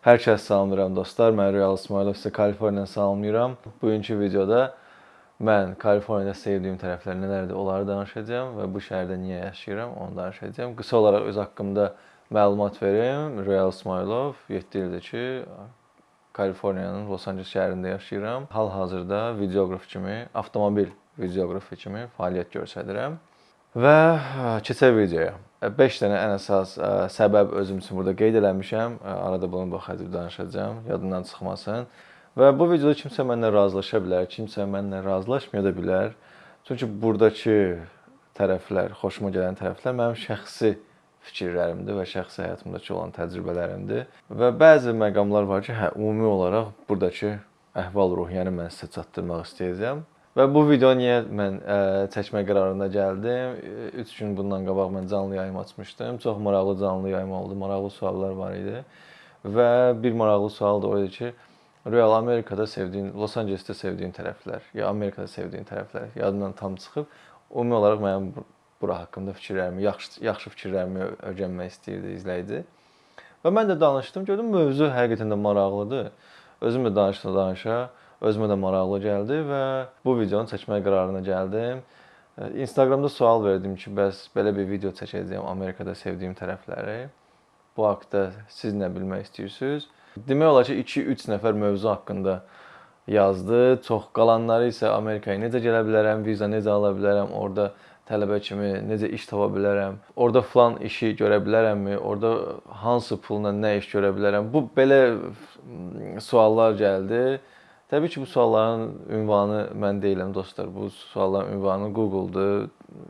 Hər kəs salamlayıram dostlar. Mən Real İsmailov sizə Kaliforniyadan salamlayıram. Bugünkü videoda mən Kaliforniyada sevdiyim tərəflər nələrdir, onları danışacağam və bu şəhərdə niyə yaşayıram, onu danışacağam. Qısa olaraq öz haqqımda məlumat verim. Real İsmailov 7 ildir ki, Kaliforniyanın Los Angeles şəhərində yaşayıram. Hal-hazırda videoqraf kimi, avtomobil videoqrafı kimi fəaliyyət göstərirəm. Və keçək videoya. 5 dənə ən əsas səbəb özüm üçün burada qeyd eləmişəm. Arada bunu baxacaq danışacağam, yadından çıxmasın. Və bu videoda kimsə mənlə razılaşa bilər, kimsə mənlə razılaşmaya da bilər. Çünki burdakı tərəflər, xoşuma gələn tərəflər mənim şəxsi fikirlərimdir və şəxsi həyatımdakı olan təcrübələrimdir. Və bəzi məqamlar var ki, hə, ümumi olaraq burdakı əhval-ruhiyyəni mən sizə çatdırmaq istəyəcəm. Və bu video niyə mən ə, çəkmə qərarına gəldim? 3 gün bundan qabaq mən canlı yayım açmışdım. Çox maraqlı canlı yayım oldu. Maraqlı suallar var idi. Və bir maraqlı sual da o idi ki, Real Amerikada sevdiyin, Los Angelesdə sevdiyin tərəflər, ya Amerikada sevdiyin tərəflər yadından tam çıxıb. Ümumi olaraq mənim bura haqqında fikirlərimi, yaxşı yaxşı fikirlərimi öyrənmək istəyirdi izləyici. Və mən də danışdım, gördüm mövzu həqiqətən də maraqlıdır. Özüm də danışdım, danışa özümə də maraqlı gəldi və bu videonu çəkmək qərarına gəldim. Instagramda sual verdim ki, bəs belə bir video çəkəcəyəm Amerikada sevdiyim tərəfləri. Bu haqqda siz nə bilmək istəyirsiniz? Demək olar ki, 2-3 nəfər mövzu haqqında yazdı. Çox qalanları isə Amerikaya necə gələ bilərəm, viza necə ala bilərəm, orada tələbə kimi necə iş tapa bilərəm, orada falan işi görə bilərəmmi, orada hansı pulla nə iş görə bilərəm. Bu belə suallar gəldi. Təbii ki, bu sualların ünvanı mən deyiləm dostlar. Bu sualların ünvanı Google-dur,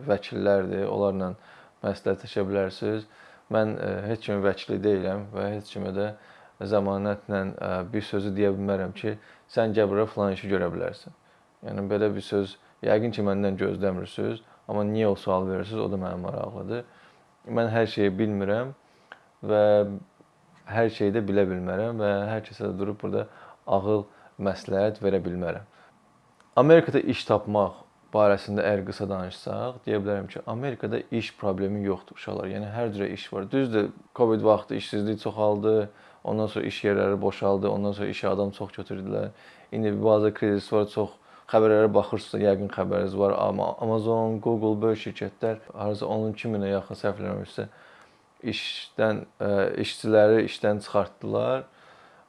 vəkillərdir. Onlarla məsləhətləşə bilərsiniz. Mən e, heç kimin vəkili deyiləm və heç kimə də zəmanətlə e, bir sözü deyə bilmərəm ki, sən gəl bura falan işi görə bilərsən. Yəni belə bir söz yəqin ki, məndən gözləmirsiniz, amma niyə o sual verirsiniz, o da mənim maraqlıdır. Mən hər şeyi bilmirəm və hər şeyi də bilə bilmərəm və hər kəsə də durub burada ağıl məsləhət verə bilmərəm. Amerikada iş tapmaq barəsində əgər qısa danışsaq, deyə bilərəm ki, Amerikada iş problemi yoxdur uşaqlar. Yəni hər cürə iş var. Düzdür, Covid vaxtı işsizlik çoxaldı, ondan sonra iş yerləri boşaldı, ondan sonra işə adam çox götürdülər. İndi bazı krizis var, çox xəbərlərə baxırsınız, yəqin xəbəriniz var. Amma Amazon, Google böyle şirkətlər harca 12 minə yaxın səhv eləmirəmsə işdən işçiləri işdən çıxartdılar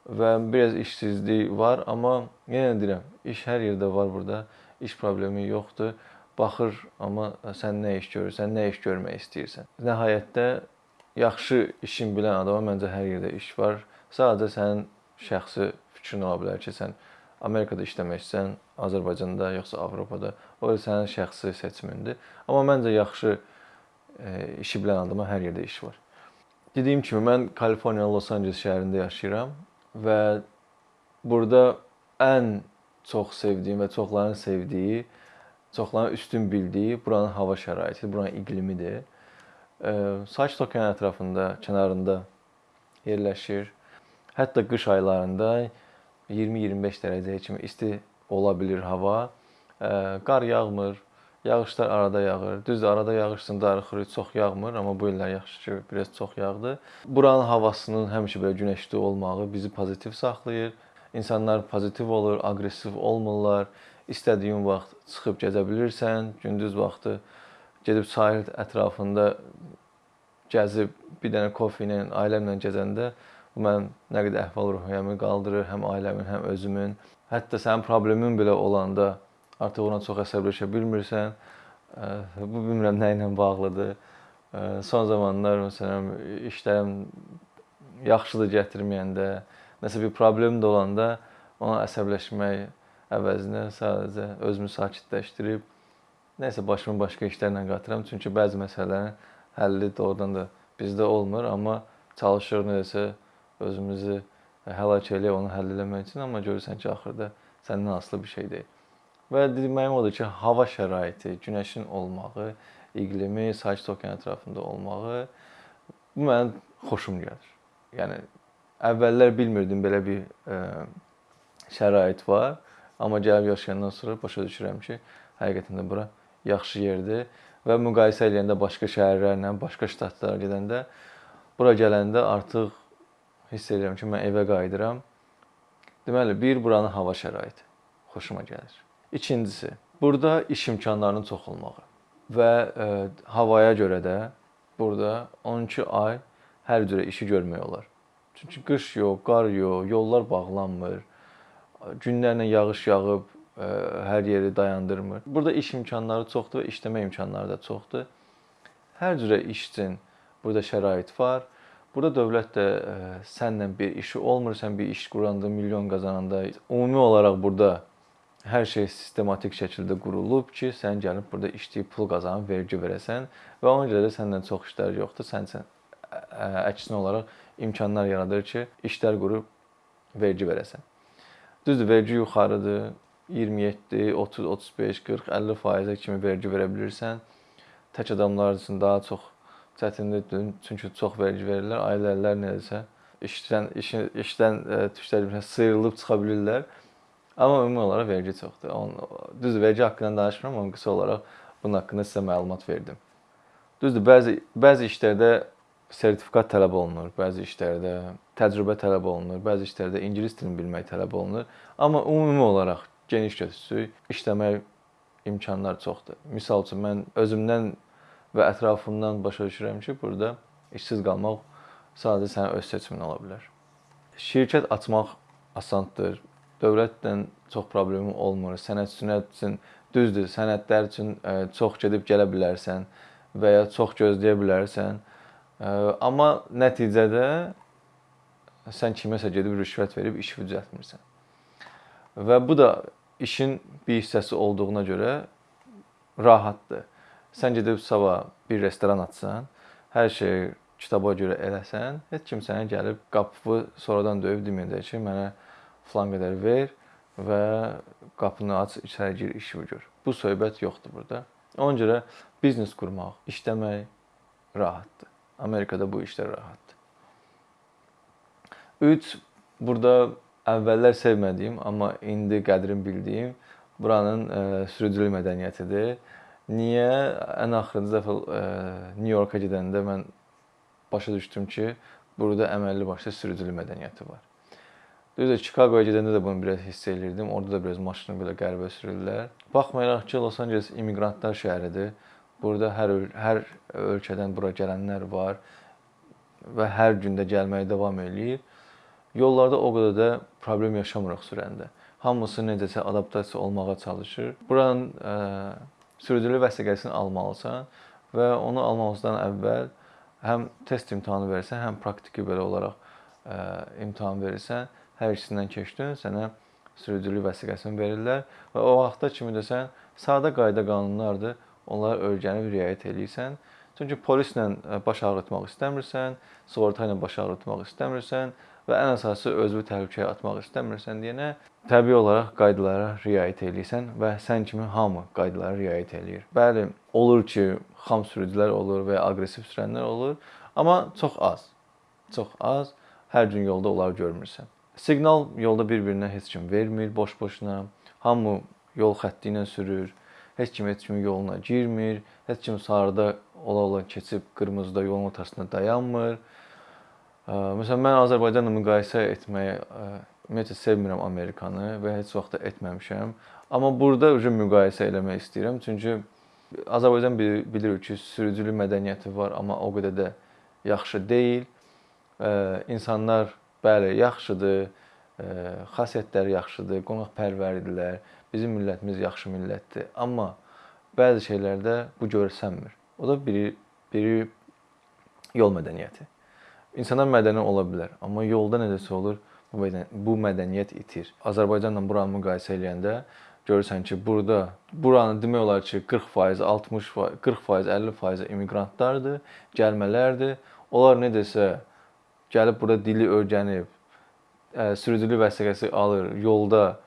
və biraz işsizlik var, amma yenə deyirəm, iş hər yerdə var burada. İş problemi yoxdur. Baxır, amma sən nə iş görürsən, nə iş görmək istəyirsən. Nəhayətdə yaxşı işin bilən adama məncə hər yerdə iş var. Sadəcə sənin şəxsi fikrin ola bilər ki, sən Amerikada işləmək istəyirsən, Azərbaycanda yoxsa Avropada. O sənin şəxsi seçimindir. Amma məncə yaxşı e, işi bilən adama hər yerdə iş var. Dediyim kimi mən Kaliforniya Los Angeles şəhərində yaşayıram və burada ən çox sevdiyim və çoxların sevdiyi, çoxların üstün bildiyi buranın hava şəraitidir, buranın iqlimidir. Sakit okean ətrafında, kənarında yerləşir. Hətta qış aylarında 20-25 dərəcəyə kimi isti ola bilir hava. Qar yağmır, Yağışlar arada yağır. Düzdür, arada yağışsın darıxır, çox yağmır, amma bu illər yaxşı ki, biraz çox yağdı. Buranın havasının həmişə belə günəşli olmağı bizi pozitiv saxlayır. İnsanlar pozitiv olur, aqressiv olmurlar. İstədiyin vaxt çıxıb gəzə bilirsən. Gündüz vaxtı gedib sahil ətrafında gəzib bir dənə kofe ilə, ailəmlə gəzəndə bu mənim nə qədər əhval-ruhiyyəmi qaldırır, həm ailəmin, həm özümün. Hətta sənin problemin belə olanda artıq ona çox əsəbləşə bilmirsən. Bu bilmirəm nə ilə bağlıdır. Son zamanlar məsələn işlərim yaxşılıq gətirməyəndə, nəsə bir problem də olanda ona əsəbləşmək əvəzinə sadəcə özümü sakitləşdirib nəsə başımı başqa işlərlə qatıram. Çünki bəzi məsələlərin həlli doğrudan da bizdə olmur, amma çalışırıq nəsə özümüzü həlak eləyək onu həll eləmək üçün, amma görürsən ki, axırda səndən asılı bir şey deyil. Və deməyim odur ki, hava şəraiti, günəşin olmağı, iqlimi, sakit okean ətrafında olmağı bu mənim xoşum gəlir. Yəni əvvəllər bilmirdim belə bir ə, e, şərait var, amma gəlib yaşayandan sonra başa düşürəm ki, həqiqətən də bura yaxşı yerdir və müqayisə edəndə başqa şəhərlərlə, başqa ştatlara gedəndə bura gələndə artıq hiss edirəm ki, mən evə qayıdıram. Deməli, bir buranın hava şəraiti xoşuma gəlir. İkincisi, burada iş imkanlarının çox olmağı və ə, havaya görə də burada 12 ay hər cürə işi görmək olar. Çünki qış yox, qar yox, yollar bağlanmır. Günlərlə yağış yağıb ə, hər yeri dayandırmır. Burada iş imkanları çoxdur və işləmə imkanları da çoxdur. Hər cürə iş üçün burada şərait var. Burada dövlət də ə, sənlə bir işi olmur, sən bir iş quranda, milyon qazananda ümumi olaraq burada hər şey sistematik şəkildə qurulub ki, sən gəlib burada işləyib pul qazanıb vergi verəsən və ona görə də səndən çox işlər yoxdur. Sən sən əksinə olaraq imkanlar yaradır ki, işlər qurub vergi verəsən. Düzdür, vergi yuxarıdır. 27, 30, 35, 40, 50 faizə kimi vergi verə bilirsən. Tək adamlar üçün daha çox çətinlikdir, çünki çox vergi verirlər. Ailələr necəsə işdən işin işdən tüklər sıyrılıb çıxa bilirlər. Amma ümumi olaraq vergi çoxdur. Düzdür, vergi haqqında danışmıram, amma qısa olaraq bunun haqqında sizə məlumat verdim. Düzdür, bəzi bəzi işlərdə sertifikat tələb olunur, bəzi işlərdə təcrübə tələb olunur, bəzi işlərdə ingilis dilini bilmək tələb olunur. Amma ümumi olaraq geniş götürsək, işləmək imkanlar çoxdur. Məsəl üçün mən özümdən və ətrafımdan başa düşürəm ki, burada işsiz qalmaq sadəcə sənin öz seçimin ola bilər. Şirkət açmaq asandır. Dövlətlə çox problemim olmur. Sənədçilər üçün düzdür, sənədlər üçün çox gedib gələ bilərsən və ya çox gözləyə bilərsən. Amma nəticədə sən kiməsə gedib rüşvət verib işi düzəltmirsən. Və bu da işin bir hissəsi olduğuna görə rahatdır. Sən gedib sabah bir restoran açsan, hər şey kitaba görə eləsən, heç kim sənə gəlib qapını sonradan döyüb deməyəcək ki, mənə falan qədər ver və qapını aç, içəri gir, işimi gör. Bu söhbət yoxdur burada. Ona görə biznes qurmaq, işləmək rahatdır. Amerikada bu işlər rahatdır. 3 burada əvvəllər sevmədiyim, amma indi qədrin bildiyim buranın ə, sürücülük mədəniyyətidir. Niyə? Ən axırıncı dəfə ə, New Yorka gedəndə mən başa düşdüm ki, burada əməlli başlı sürücülük mədəniyyəti var. Düzdür, Chicagoya gedəndə də bunu biraz hiss elirdim. Orada da biraz maşını belə qəribə sürürlər. Baxmayaraq ki, Los Angeles immiqrantlar şəhəridir. Burada hər hər ölkədən bura gələnlər var və hər gün də gəlməyə davam eləyir. Yollarda o qədər də problem yaşamırıq sürəndə. Hamısı necəsə adaptasiya olmağa çalışır. Buranın ə, sürücülük vəsiqəsini almalısan və onu almamızdan əvvəl həm test imtahanı verirsən, həm praktiki belə olaraq ə, imtahan verirsən hər ikisindən keçdin, sənə sürücülük vəsiqəsini verirlər və o vaxta kimi də sən sadə qayda qanunlardır, onları öyrənib riayət eləyirsən. Çünki polislə e, baş ağrıtmaq istəmirsən, sığorta ilə baş ağrıtmaq istəmirsən və ən əsası özünü təhlükəyə atmaq istəmirsən deyənə təbii olaraq qaydalara riayət eləyirsən və sən kimi hamı qaydalara riayət eləyir. Bəli, olur ki, xam sürücülər olur və aqressiv sürənlər olur, amma çox az. Çox az. Hər gün yolda onları görmürsən. Siqnal yolda bir-birinə heç kim vermir boş-boşuna. Hamı yol xətti ilə sürür. Heç kim heç kimin yoluna girmir. Heç kim sarıda ola-ola keçib qırmızıda yolun ortasında dayanmır. Məsələn, mən Azərbaycanla müqayisə etməyi ümumiyyətlə sevmirəm Amerikanı və heç vaxt da etməmişəm. Amma burada uje müqayisə eləmək istəyirəm. Çünki Azərbaycan bilir ki, sürücülük mədəniyyəti var, amma o qədər də yaxşı deyil. İnsanlar Bəli, yaxşıdır. Xasiyyətləri yaxşıdır, qonaqpərvərdirlər. Bizim millətimiz yaxşı millətdir. Amma bəzi şeylərdə bu görsənmir. O da biri biri yol mədəniyyəti. İnsanlar mədəni ola bilər, amma yolda necəsə olur, bu mədəniyyət, bu mədəniyyət itir. Azərbaycanla buranı müqayisə edəndə görürsən ki, burada buranın demək olar ki, 40%, 60%, 40%, 50% immiqrantlardır, gəlmələrdir. Onlar necəsə gəlib burada dili öyrənib, sürücülük vəsiqəsi alır, yolda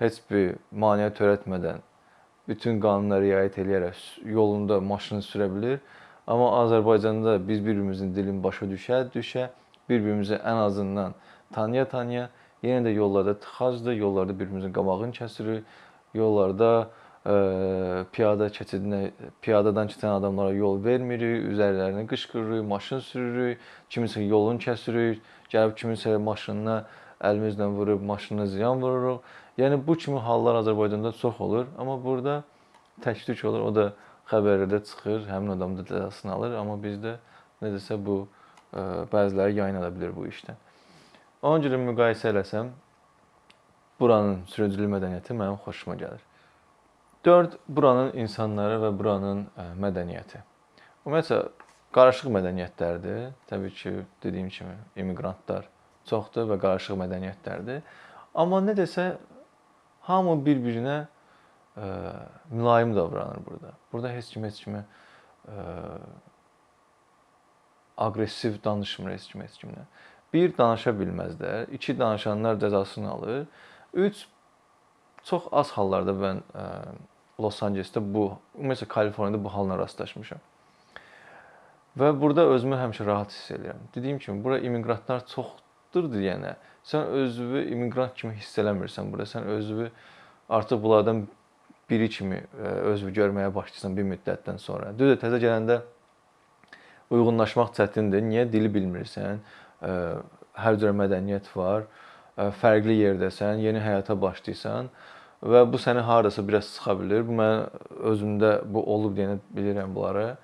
heç bir maneə törətmədən bütün qanunlara riayət edərək yolunda maşını sürə bilir. Amma Azərbaycanda biz bir-birimizin dilini başa düşə, düşə, bir-birimizi ən azından tanıya-tanıya yenə də yollarda tıxacdır, yollarda bir-birimizin qabağını kəsirik, yollarda piyada keçidinə, piyadadan keçən adamlara yol vermirik, üzərlərinə qışqırırıq, maşın sürürük, kimisə yolunu kəsirik, gəlib kiminsə maşınına əlimizlə vurub maşınına ziyan vururuq. Yəni bu kimi hallar Azərbaycanda çox olur, amma burada tək-tük olur. O da xəbərlərdə çıxır, həmin adam da cəzasını alır, amma bizdə necəsə bu bəziləri yayınlada bilər bu işdən. Ona görə müqayisə eləsəm, buranın sürücülük mədəniyyəti mənim xoşuma gəlir. 4 buranın insanları və buranın mədəniyyəti. Ümumiyyətlə qarışıq mədəniyyətlərdir. Təbii ki, dediyim kimi immiqrantlar çoxdur və qarışıq mədəniyyətlərdir. Amma nə desə hamı bir-birinə ə, mülayim davranır burada. Burada heç kim heç kimə ə, aqressiv danışmır heç kim heç kimlə. Bir danışa bilməzlər, iki danışanlar cəzasını alır. Üç çox az hallarda mən ə, Los Ancelesdə bu, ümumiyyətlə Kaliforniyada bu halla rastlaşmışam. Və burada özümü həmişə rahat hiss edirəm. Dediyim kimi, bura immiqrantlar çoxdur deyənə, sən özünü immiqrant kimi hiss eləmirsən burada. Sən özünü artıq bunlardan biri kimi özünü görməyə başlayırsan bir müddətdən sonra. Düzdür, təzə gələndə uyğunlaşmaq çətindir. Niyə dili bilmirsən? Hər cür mədəniyyət var. Fərqli yerdəsən, yeni həyata başlayırsan və bu səni hardasa biraz sıxa bilər. Bu mən özümdə bu olub deyənə bilirəm bunları.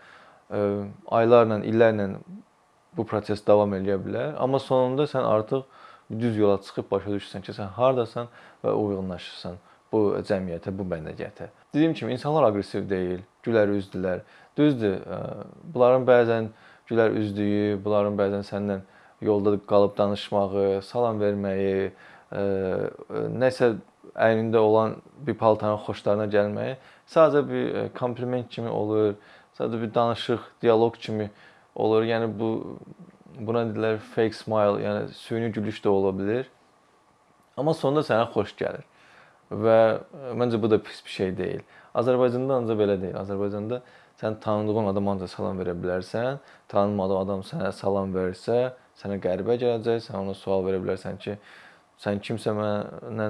Aylarla, illərlə bu proses davam edə bilər, amma sonunda sən artıq düz yola çıxıb başa düşürsən ki, sən hardasan və uyğunlaşırsan bu cəmiyyətə, bu mədəniyyətə. Dediyim kimi insanlar aqressiv deyil, gülər üzdülər. Düzdür, bunların bəzən gülər üzdüyü, bunların bəzən səndən yolda qalıb danışmağı, salam verməyi, nəsə əynində olan bir paltarın xoşlarına gəlməyi sadəcə bir kompliment kimi olur, sadəcə bir danışıq, dialoq kimi olur. Yəni bu buna deyirlər fake smile, yəni süni gülüş də ola bilər. Amma sonunda sənə xoş gəlir. Və məncə bu da pis bir şey deyil. Azərbaycanda ancaq belə deyil. Azərbaycanda sən tanıdığın adama ancaq salam verə bilərsən. Tanımadığın adam sənə salam versə, sənə qəribə gələcək. Sən ona sual verə bilərsən ki, Sən kimsə mənə,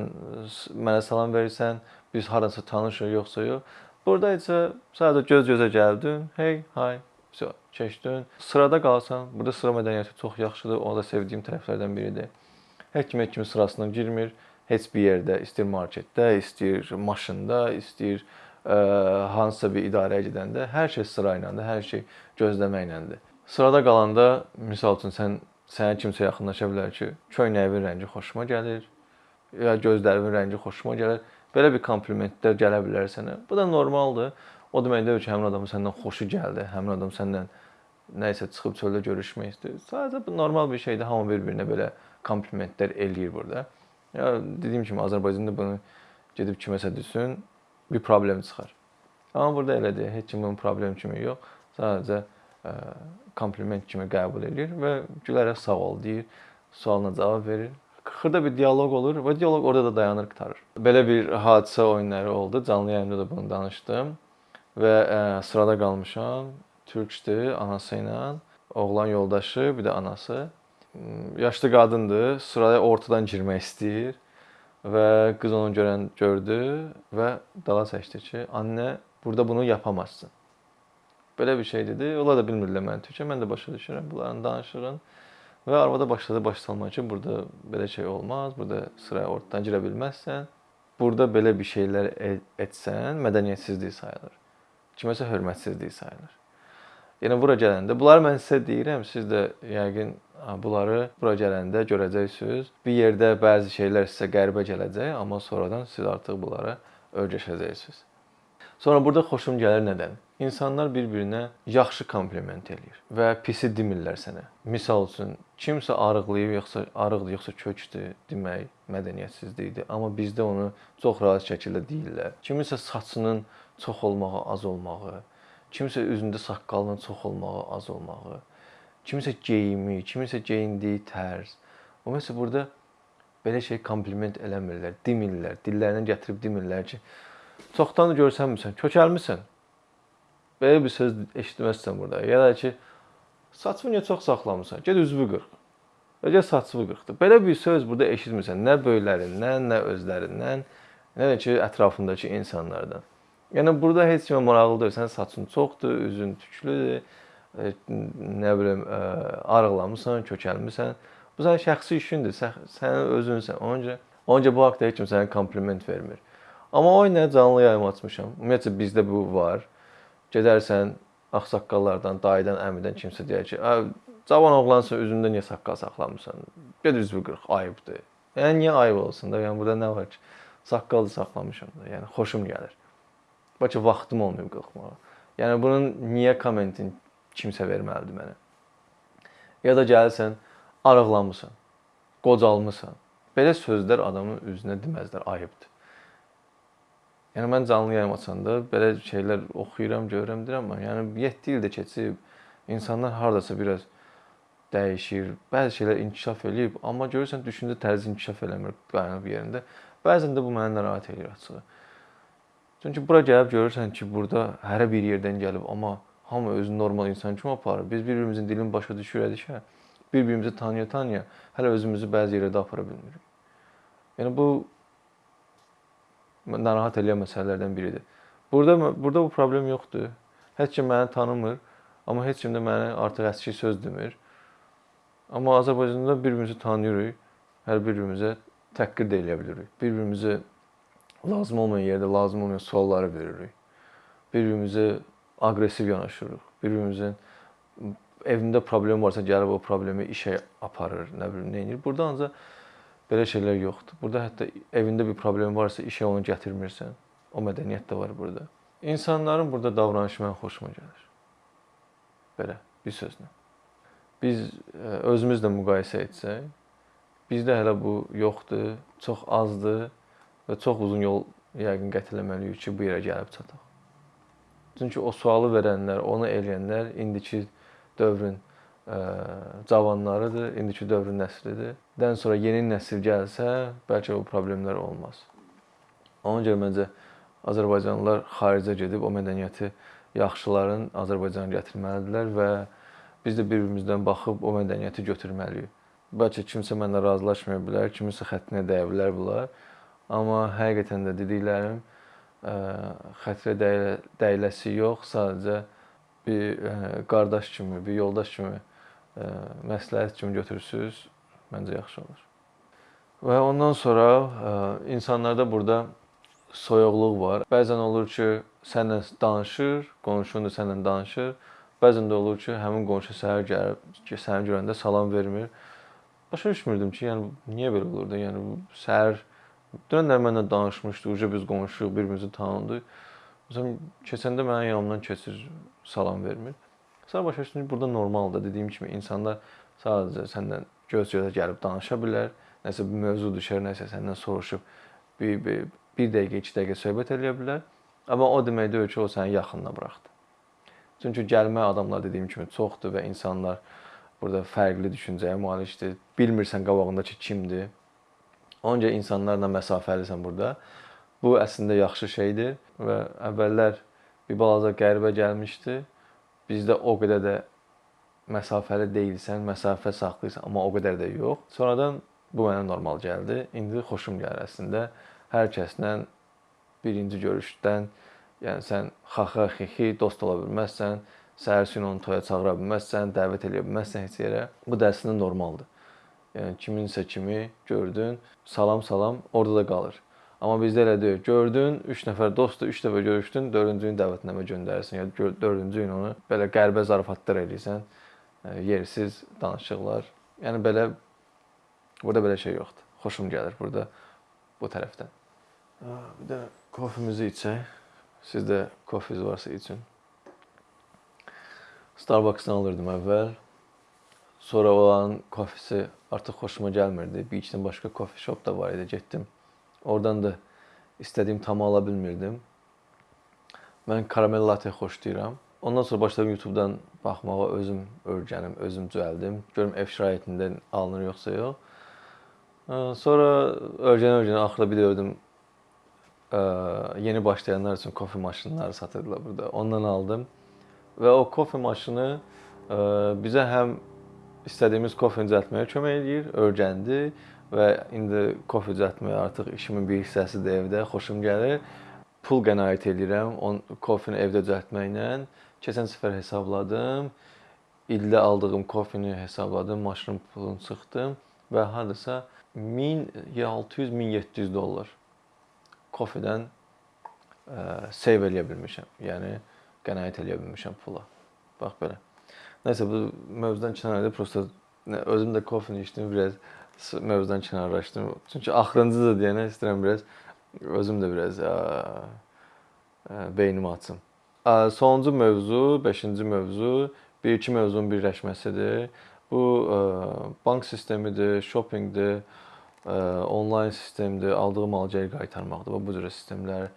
mənə salam verirsən, biz haransa tanışıq, yoxsa yox. Burada isə sadəcə göz-gözə gəldin, hey, hay, so, keçdin. Sırada qalsan, burada sıra mədəniyyəti çox yaxşıdır, onu da sevdiyim tərəflərdən biridir. Heç kim heç kimin sırasına girmir. Heç bir yerdə, istəyir marketdə, istəyir maşında, istəyir ə, hansısa bir idarəyə gedəndə hər şey sırayla da, hər şey gözləməklə də. Sırada qalanda, məsəl üçün sən sənə kimsə yaxınlaşa bilər ki, köynəyin rəngi xoşuma gəlir, ya gözlərimin rəngi xoşuma gəlir. Belə bir komplimentlər gələ bilər sənə. Bu da normaldır. O demək deyil ki, həmin adamın səndən xoşu gəldi, həmin adam səndən nə isə çıxıb çöldə görüşmək istəyir. Sadəcə bu normal bir şeydir. Hamı bir-birinə belə komplimentlər eləyir burada. Ya dediyim kimi Azərbaycanda bunu gedib kiməsə desin, bir problem çıxar. Amma burada elə deyil. Heç kim bunun problem kimi yox. Sadəcə kompliment kimi qəbul edir və gülərək sağ ol deyir, sualına cavab verir. Xırda bir dialoq olur və dialoq orada da dayanır, qurtarır. Belə bir hadisə oyunları oldu. Canlı yayında da bunu danışdım və ə, sırada qalmışam. Türkdür, anası ilə, oğlan yoldaşı, bir də anası. Yaşlı qadındır, sıraya ortadan girmək istəyir və qız onu görən gördü və dala çəkdi ki, "Anne, burada bunu yapamazsın." Belə bir şey dedi. Onlar da bilmirlər məni türkçə. Mən də başa düşürəm bunların danışığını. Və arvada başladı baş salmağa ki, burada belə şey olmaz, burada sıraya ortadan girə bilməzsən. Burada belə bir şeylər e, etsən, mədəniyyətsizlik sayılır. Kiməsə hörmətsizlik sayılır. Yəni bura gələndə, bunları mən sizə deyirəm, siz də yəqin bunları bura gələndə görəcəksiniz. Bir yerdə bəzi şeylər sizə qəribə gələcək, amma sonradan siz artıq bunlara öyrəşəcəksiniz. Sonra burada xoşum gəlir nədən? İnsanlar bir-birinə yaxşı kompliment eləyir və pisi demirlər sənə. Misal üçün, kimsə arıqlayıb yoxsa arıqdır, yoxsa kökdür demək mədəniyyətsizlikdir. Amma bizdə onu çox rahat şəkildə deyirlər. Kiminsə saçının çox olmağı, az olmağı, kimsə üzündə saqqalının çox olmağı, az olmağı, kimsə geyimi, kimsə geyindiyi tərz. Ümumiyyətlə burada belə şey kompliment eləmirlər, demirlər, dillərindən gətirib demirlər ki, çoxdan görsənmirsən, kökəlmisən. Belə bir söz eşitməzsən burada. Ya da ki, saçını niyə çox saxlamısan? Get üzvü qırx. Və get saçını qırxdı. Belə bir söz burada eşitmirsən. Nə böyüklərindən, nə özlərindən, nə də ki, ətrafındakı insanlardan. Yəni burada heç kimə maraqlı deyil. Sən saçın çoxdur, üzün tüklüdür, e, nə bilim, e, arıqlamısan, kökəlmisən. Bu sənin şəxsi işindir. Sən, sən özünsən. Ona görə bu haqqda heç kim sənə kompliment vermir. Amma o nə canlı yayım açmışam. Ümumiyyətlə bizdə bu var. Gedərsən ağsaqqallardan, dayıdan, əmidən kimsə deyər ki, "Cavan oğlansan, üzündə niyə saqqal saxlamısan? Get üzvü qırx, ayıbdır." Yəni niyə ayıb olsun da? Yəni burada nə var ki? Saqqalı saxlamışam da. Yəni xoşum gəlir. Bəlkə vaxtım olmayıb qırxmağa. Yəni bunun niyə kommentin kimsə verməlidir mənə? Ya da gəlirsən, arıqlamısan, qocalmısan. Belə sözlər adamın üzünə deməzlər, ayıbdır. Yəni mən canlı yayım açanda belə şeylər oxuyuram, görürəm, deyirəm, yəni 7 il də keçib, insanlar hardasa biraz dəyişir, bəzi şeylər inkişaf eləyib, amma görürsən düşüncə tərzi inkişaf eləmir qaynaq yerində. Bəzən də bu məni narahat eləyir açığı. Çünki bura gəlib görürsən ki, burada hərə bir yerdən gəlib, amma hamı özünü normal insan kimi aparır. Biz bir-birimizin dilini başa düşürədikə, bir-birimizi tanıya-tanıya hələ özümüzü bəzi yerlərdə apara bilmirik. Yəni bu narahat edən məsələlərdən biridir. Burada burada bu problem yoxdur. Heç kim məni tanımır, amma heç kim də məni artıq əski söz demir. Amma Azərbaycanda bir-birimizi tanıyırıq. Hər bir-birimizə təhqir də eləyə bilirik. Bir-birimizə lazım olmayan yerdə lazım olmayan sualları veririk. Bir-birimizə aqressiv yanaşırıq. Bir-birimizin evində problem varsa gəlib o problemi işə aparır, nə bilim, nə edir. Burada ancaq Belə şeylər yoxdur. Burada hətta evində bir problem varsa işə onu gətirmirsən. O mədəniyyət də var burada. İnsanların burada davranışı mən xoşuma gəlir. Belə bir sözlə. Biz e, özümüzlə müqayisə etsək, bizdə hələ bu yoxdur, çox azdır və çox uzun yol yəqin qət etməliyik ki, bu yerə gəlib çataq. Çünki o sualı verənlər, onu eləyənlər indiki dövrün cavanlarıdır, indiki dövrün nəslidir. Dən sonra yeni nəsil gəlsə, bəlkə o problemlər olmaz. Ona görə məncə Azərbaycanlılar xaricə gedib o mədəniyyəti yaxşıların Azərbaycana gətirməlidirlər və biz də bir-birimizdən baxıb o mədəniyyəti götürməliyik. Bəlkə kimsə mənlə razılaşmaya bilər, kiminsə xəttinə dəyə bilər bunlar. Amma həqiqətən də dediklərim xətrə dəyiləsi yox, sadəcə bir qardaş kimi, bir yoldaş kimi məsləhət kimi götürsüz, məncə yaxşı olur. Və ondan sonra insanlarda burada soyuqluq var. Bəzən olur ki, sənlə danışır, qonşun da sənlə danışır. Bəzən də olur ki, həmin qonşu səhər gəlib ki, səni görəndə salam vermir. Başa düşmürdüm ki, yəni niyə belə olurdu? Yəni səhər dünənlər mənlə danışmışdı, uca biz qonşuyuq, bir-birimizi tanıdıq. Məsələn, keçəndə mənim yanımdan keçir, salam vermir. Sonra başa düşdüm ki, burada normaldır. Dediyim kimi insanlar sadəcə səndən göz-gözə gəlib danışa bilər. Nəsə bir mövzu düşər, nəsə səndən soruşub bir, bir, bir dəqiqə, iki dəqiqə söhbət eləyə bilər. Amma o demək deyil ki, o səni yaxınına buraxdı. Çünki gəlmə adamlar dediyim kimi çoxdur və insanlar burada fərqli düşüncəyə malikdir. Bilmirsən qabağındakı kimdir. Onca insanlarla məsafəlisən burada. Bu əslində yaxşı şeydir və əvvəllər bir balaca qəribə gəlmişdi. Bizdə o qədər də məsafəli deyilsən, məsafə saxlayırsan, amma o qədər də yox. Sonradan bu mənə normal gəldi. İndi xoşum gəlir əslində. Hər kəslə birinci görüşdən, yəni sən xaxa xixi dost ola bilməzsən, səhərsin onu toya çağıra bilməzsən, dəvət edə bilməzsən heç yerə. Bu da əslində normaldır. Yəni kiminsə kimi gördün, salam salam orada da qalır. Amma bizdə elə deyil. Gördün, 3 nəfər dostdur, 3 dəfə görüşdün, 4-cü gün dəvətnamə göndərirsən ya 4-cü gün onu belə qəribə zarafatlar eləyirsən. E, yersiz danışıqlar. Yəni belə burada belə şey yoxdur. Xoşum gəlir burada bu tərəfdən. Bir də kofemizi içək. Sizdə kofeniz varsa için. Starbucks-dan alırdım əvvəl. Sonra olan kofesi artıq xoşuma gəlmirdi. Bir içdən başqa kofe shop da var idi, getdim. Oradan da istədiyim tamı ala bilmirdim. Mən karamel latte xoşlayıram. Ondan sonra başladım YouTube-dan baxmağa, özüm öyrənim, özüm düzəldim. Görüm ev şəraitində alınır yoxsa yox. Sonra öyrənə-öyrənə axırda bir də gördüm yeni başlayanlar üçün kofe maşınları satırdılar burada. Ondan aldım. Və o kofe maşını bizə həm istədiyimiz kofeni düzəltməyə kömək eləyir, öyrəndi və indi kofe düzəltmək artıq işimin bir hissəsidir evdə, xoşum gəlir. pul qənaət edirəm on kofeni evdə düzəltməklə. Keçən səfər hesabladım. İldə aldığım kofeni hesabladım, maşının pulunu çıxdım və hardasa 1600-1700 dollar kofedən save eləyə bilmişəm. Yəni qənaət eləyə bilmişəm pula. Bax belə. Nəsə bu mövzudan kənarda prosta özüm də kofeni içdim, biraz mövzudan kənarlaşdım. Çünki axırıncı da deyənə istəyirəm biraz özüm də biraz ə, ə, beynimi açım. Ə, sonuncu mövzu, 5-ci mövzu bir-iki mövzunun birləşməsidir. Bu ə, bank sistemidir, shoppingdir, ə, onlayn sistemdir, aldığı malı geri qaytarmaqdır. Bu cür sistemlər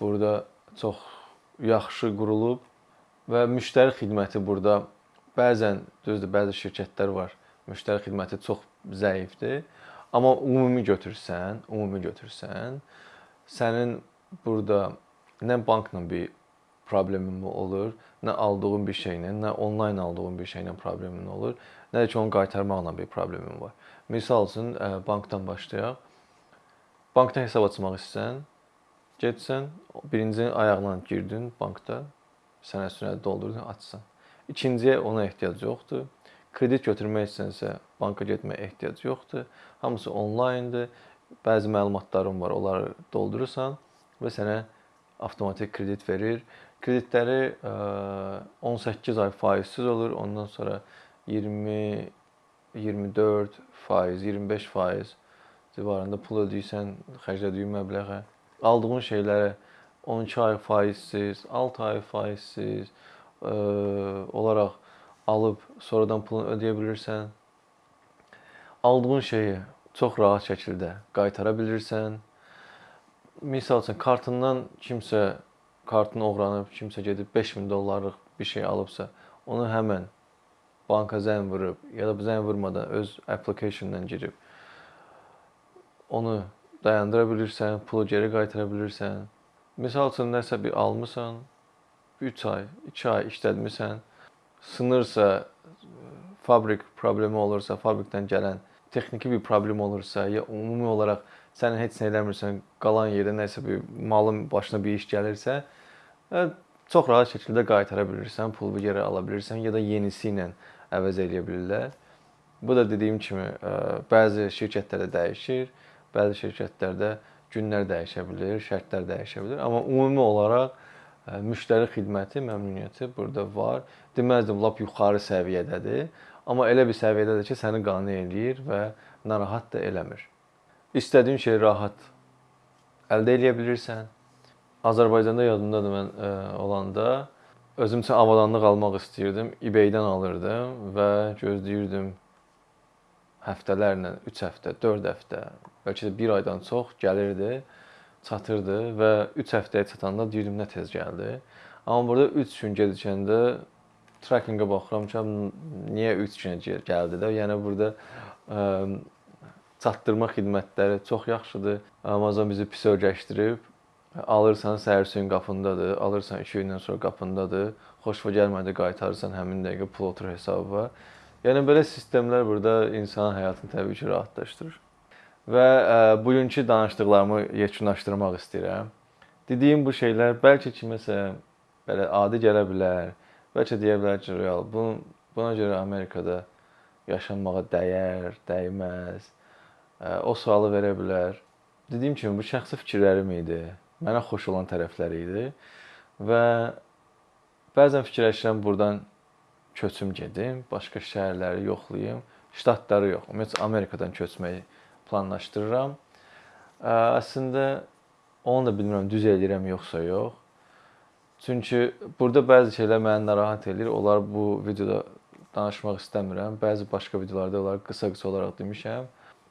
burada çox yaxşı qurulub və müştəri xidməti burada bəzən düzdür, bəzi şirkətlər var. Müştəri xidməti çox zəifdir. Amma ümumi götürsən, ümumi götürsən, sənin burada nə bankla bir problemin olur, nə aldığın bir şeylə, nə onlayn aldığın bir şeylə problemin olur, nə də ki onu qaytarmaqla bir problemin var. Məsəl üçün bankdan başlayaq. Bankda hesab açmaq istəsən, getsən, birinci ayağına girdin bankda, sənəd sənəd doldurdun, açsan. İkinciyə ona ehtiyac yoxdur. Kredit götürmək istəsə, banka getməyə ehtiyac yoxdur. Hamısı onlayndır. Bəzi məlumatların var, onları doldurursan və sənə avtomatik kredit verir. Kreditləri 18 ay faizsiz olur. Ondan sonra 20 24 faiz, 25 faiz civarında pul ödəyirsən, xərclədiyin məbləğə. Aldığın şeylərə 12 ay faizsiz, 6 ay faizsiz ə, olaraq alıb sonradan pulunu ödəyə bilirsən. Aldığın şeyi çox rahat şəkildə qaytara bilirsən. Məsəl üçün kartından kimsə kartını oğranıb, kimsə gedib 5000 dollarlıq bir şey alıbsa, onu həmən banka zəng vurub ya da zəng vurmadan öz application-dan girib onu dayandıra bilirsən, pulu geri qaytara bilirsən. Məsəl üçün nəsə bir almısan, 3 ay, 2 ay işlətmisən, sınırsa, fabrik problemi olursa, fabrikdən gələn texniki bir problem olursa, ya ümumi olaraq sən heç nə eləmirsən, qalan yerdə nəsə bir malın başına bir iş gəlirsə, hə, çox rahat şəkildə qaytara bilirsən, pulu geri ala bilirsən ya da yenisi ilə əvəz eləyə bilirlər. Bu da dediyim kimi bəzi şirkətlərdə dəyişir, bəzi şirkətlərdə günlər dəyişə bilər, şərtlər dəyişə bilər, amma ümumi olaraq müştəri xidməti, məmnuniyyəti burada var. Deməzdim lap yuxarı səviyyədədir, amma elə bir səviyyədədir ki, səni qane eləyir və narahat da eləmir. İstədiyin şey rahat əldə edə bilirsən. Azərbaycanda yadımdadır mən ə, olanda özüm üçün avadanlıq almaq istəyirdim. eBay-dən alırdım və gözləyirdim həftələrlə, 3 həftə, 4 həftə, bəlkə də 1 aydan çox gəlirdi, çatırdı və 3 həftəyə çatanda deyirdim nə tez gəldi. Amma burada 3 gün gecikəndə trackingə baxıram ki, niyə 3 günə gəldi də? Yəni burada ə, çatdırma xidmətləri çox yaxşıdır. Amazon bizi pis öyrəşdirib Alırsan səhər suyun qapındadır, alırsan 2 gündən sonra qapındadır. Xoşva gəlmədi qaytarırsan həmin dəqiqə pul otur hesaba. Yəni belə sistemlər burada insanın həyatını təbii ki, rahatlaşdırır. Və e, bugünkü danışdıqlarımı yekunlaşdırmaq istəyirəm. Dediyim bu şeylər bəlkə kiməsə belə adi gələ bilər. Bəlkə deyə bilər ki, real bu buna görə Amerikada yaşanmağa dəyər, dəyməz. E, o sualı verə bilər. Dediyim kimi bu şəxsi fikirlərim idi mənə xoş olan tərəfləri idi və bəzən fikirləşirəm burdan köçüm gedim, başqa şəhərləri yoxlayım, ştatları yox. Ümumiyyətlə Amerikadan köçməyi planlaşdırıram. Əslində onu da bilmirəm düz eləyirəm yoxsa yox. Çünki burada bəzi şeylər məni narahat eləyir. Onlar bu videoda danışmaq istəmirəm. Bəzi başqa videolarda onlar qısa-qısa olaraq demişəm.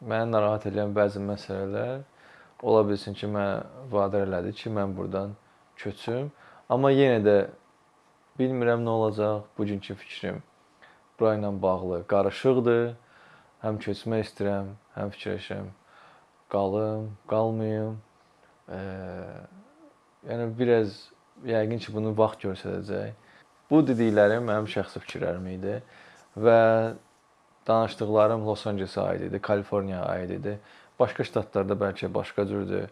Məni narahat edən bəzi məsələlər ola bilsin ki, mənə vadar elədi ki, mən burdan köçüm. Amma yenə də bilmirəm nə olacaq. Bugünkü fikrim bura ilə bağlı qarışıqdır. Həm köçmək istəyirəm, həm fikirləşirəm qalım, qalmayım. E, yəni biraz yəqin ki, bunu vaxt göstərəcək. Bu dediklərim mənim şəxsi fikirlərim idi və danışdıqlarım Los Ancelesə aid idi, Kaliforniyaya aid idi. Başqa ştatlarda bəlkə başqa cürdür.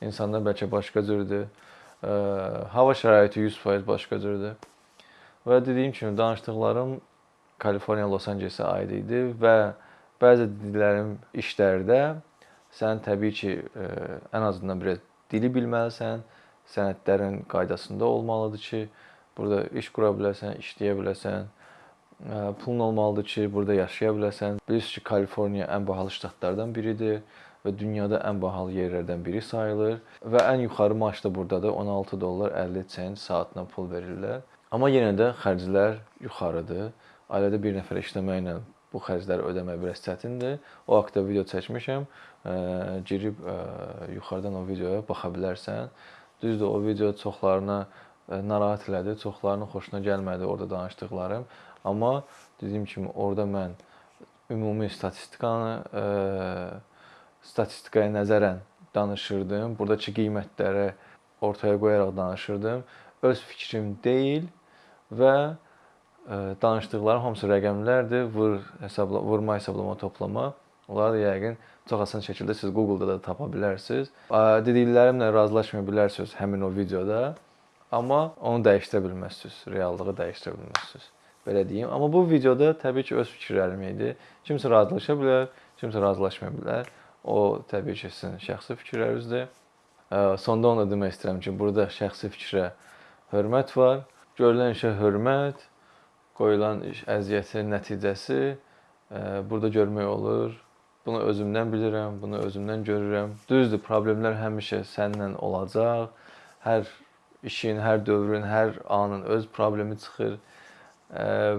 İnsanlar bəlkə başqa cürdür. ə, hava şəraiti 100% başqa cürdür. Və dediyim kimi danışdıqlarım Kaliforniya, Los Ancelesə aid idi və bəzi dediklərim işlərdə sən təbii ki, ə, ən azından biraz dili bilməlisən, sənədlərin qaydasında olmalıdır ki, burada iş qura biləsən, işləyə biləsən pulun olmalıdır ki, burada yaşaya biləsən. Bilirsiniz ki, Kaliforniya ən bahalı ştatlardan biridir və dünyada ən bahalı yerlərdən biri sayılır və ən yuxarı maaş da burdadır. 16 dollar 50 sent saatına pul verirlər. Amma yenə də xərclər yuxarıdır. Ailədə bir nəfər işləməklə bu xərcləri ödəmək biraz çətindir. O haqqda video çəkmişəm. Girib yuxarıdan o videoya baxa bilərsən. Düzdür, o video çoxlarına narahat elədi, çoxlarının xoşuna gəlmədi orada danışdıqlarım. Amma dediyim kimi orada mən ümumi statistikanı statistikaya nəzərən danışırdım. Buradakı qiymətləri ortaya qoyaraq danışırdım. Öz fikrim deyil və danışdıqlarım hamısı rəqəmlərdir. Vur hesabla, vurma, hesablama, toplama. Onları da yəqin çox asan şəkildə siz Google-da da tapa bilərsiniz. Dediklərimlə razılaşmaya bilərsiniz həmin o videoda. Amma onu dəyişdirə bilməzsiniz, reallığı dəyişdirə bilməzsiniz belə deyim. Amma bu videoda təbii ki, öz fikirlərim idi. Kimsə razılaşa bilər, kimsə razılaşmaya bilər. O təbii ki, sizin şəxsi fikirlərinizdir. Sonda onu da demək istəyirəm ki, burada şəxsi fikrə hörmət var. Görülən işə hörmət, qoyulan iş əziyyətin nəticəsi burada görmək olur. Bunu özümdən bilirəm, bunu özümdən görürəm. Düzdür, problemlər həmişə səninlə olacaq. Hər işin, hər dövrün, hər anın öz problemi çıxır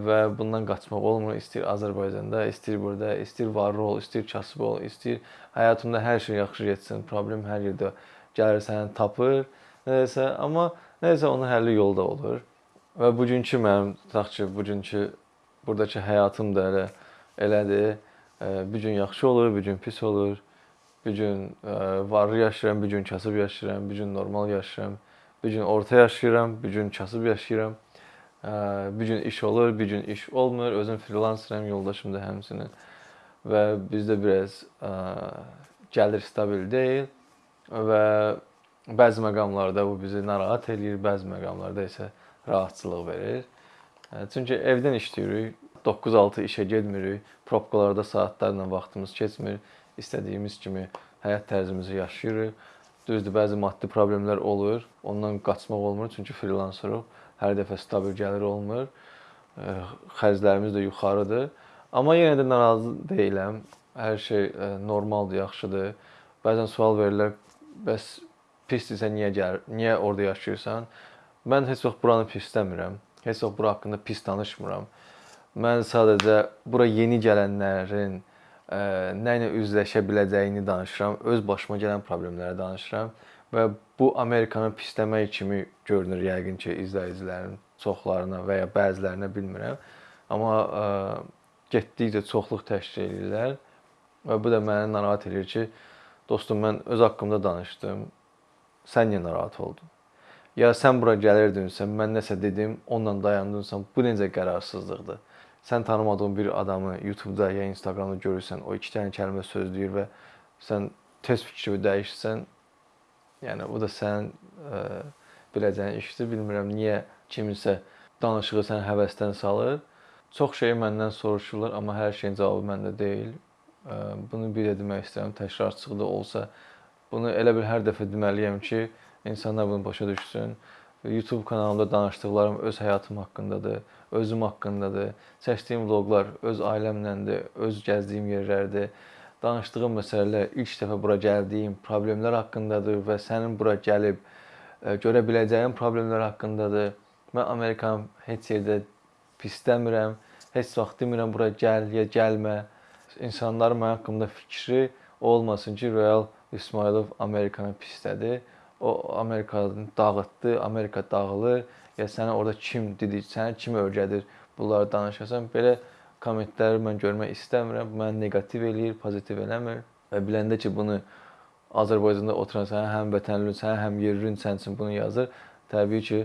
və bundan qaçmaq olmur. İstir Azərbaycanda, istir burada, istir varlı ol, istir kasıb ol, istir həyatında hər şey yaxşı getsin. Problem hər yerdə gəlir səni tapır. Nəsə, amma nəsə onun həlli yolda olur. Və bugünkü mənim tutaq ki, bugünkü burdakı həyatım da elə elədir. Bir gün yaxşı olur, bir gün pis olur. Bir gün varlı yaşayıram, bir gün kasıb yaşayıram, bir gün normal yaşayıram. Bir gün orta yaşayıram, bir gün kasıb yaşayıram. Bir gün iş olur, bir gün iş olmur. Özüm freelanceram, yoldaşım da həmçinin. Və bizdə biraz gəlir stabil deyil və bəzi məqamlarda bu bizi narahat eləyir, bəzi məqamlarda isə rahatçılıq verir. Çünki evdən işləyirik, 9-6 işə getmirik, probkalarda saatlarla vaxtımız keçmir, istədiyimiz kimi həyat tərzimizi yaşayırıq. Düzdür, bəzi maddi problemlər olur, ondan qaçmaq olmur, çünki freelanceruq hər dəfə stabil gəlir olmur. Xərclərimiz də yuxarıdır. Amma yenə də narazı deyiləm. Hər şey normaldır, yaxşıdır. Bəzən sual verirlər, bəs pisdirsə niyə gəl, niyə orada yaşayırsan? Mən heç vaxt buranı pisləmirəm. Heç vaxt bura haqqında pis danışmıram. Mən sadəcə bura yeni gələnlərin ə, nə ilə üzləşə biləcəyini danışıram, öz başıma gələn problemləri danışıram və bu Amerikanı pisləmək kimi görünür yəqin ki, izləyicilərin çoxlarına və ya bəzilərinə bilmirəm. Amma ə, getdikcə çoxluq təşkil edirlər və bu da məni narahat edir ki, dostum mən öz haqqımda danışdım. Sən niyə narahat oldun? Ya sən bura gəlirdinsə, mən nəsə dedim, onunla dayandınsan, bu necə qərarsızlıqdır? Sən tanımadığın bir adamı YouTube-da ya Instagram-da görürsən, o iki dənə kəlmə söz deyir və sən tez fikrini dəyişsən, Yəni bu da sənin ə, biləcəyin işdir. Bilmirəm niyə kiminsə danışığı səni həvəsdən salır. Çox şeyi məndən soruşurlar, amma hər şeyin cavabı məndə deyil. Ə, bunu bir də demək istəyirəm, təkrarçılıqda olsa, bunu elə bir hər dəfə deməliyəm ki, insanlar bunu başa düşsün. YouTube kanalımda danışdıqlarım öz həyatım haqqındadır, özüm haqqındadır. Çəkdiyim vloqlar öz ailəmlədir, öz gəzdiyim yerlərdir danışdığım məsələlər ilk dəfə bura gəldiyim problemlər haqqındadır və sənin bura gəlib e, görə biləcəyin problemlər haqqındadır. Mən Amerikanı heç yerdə pisləmirəm. Heç vaxt demirəm bura gəl ya gəlmə. İnsanların mənim haqqımda fikri olmasın ki, Royal İsmailov Amerikanı pislədi. O Amerikanı dağıtdı, Amerika dağılır. Ya sənə orada kim dedi, səni kim öyrədir bunları danışasan. Belə kommentləri mən görmək istəmirəm. Məni neqativ eləyir, pozitiv eləmir. Və biləndə ki, bunu Azərbaycanda oturan sənin həm vətənlin, sənin həm yerlin sən üçün bunu yazır, təbii ki,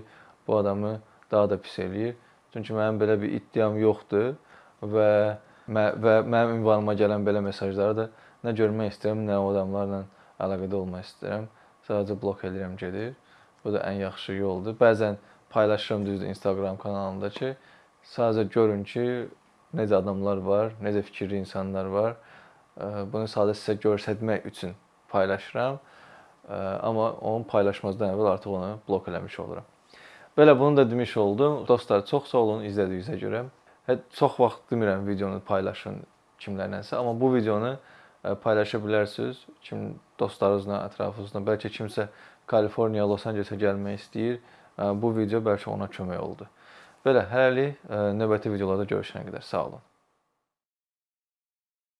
bu adamı daha da pis eləyir. Çünki mənim belə bir iddiam yoxdur və və mənim ünvanıma gələn belə mesajları da nə görmək istəyirəm, nə o adamlarla əlaqədə olmaq istəyirəm. Sadəcə blok edirəm gedir. Bu da ən yaxşı yoldur. Bəzən paylaşıram düzdür Instagram kanalımda ki, sadəcə görün ki, necə adamlar var, necə fikirli insanlar var. Bunu sadə sizə göstərmək üçün paylaşıram. Amma onu paylaşmazdan əvvəl artıq onu blok eləmiş oluram. Belə bunu da demiş oldum. Dostlar, çox sağ olun izlədiyinizə görə. Çox vaxt demirəm videonu paylaşın kimlərlənsə, amma bu videonu paylaşa bilərsiniz. Kim dostlarınızla, ətrafınızda, bəlkə kimsə Kaliforniya, Los Angelesə gəlmək istəyir. Ə, Bu video bəlkə ona kömək oldu. Belə hələlik ə, növbəti videolarda görüşənə qədər sağ olun.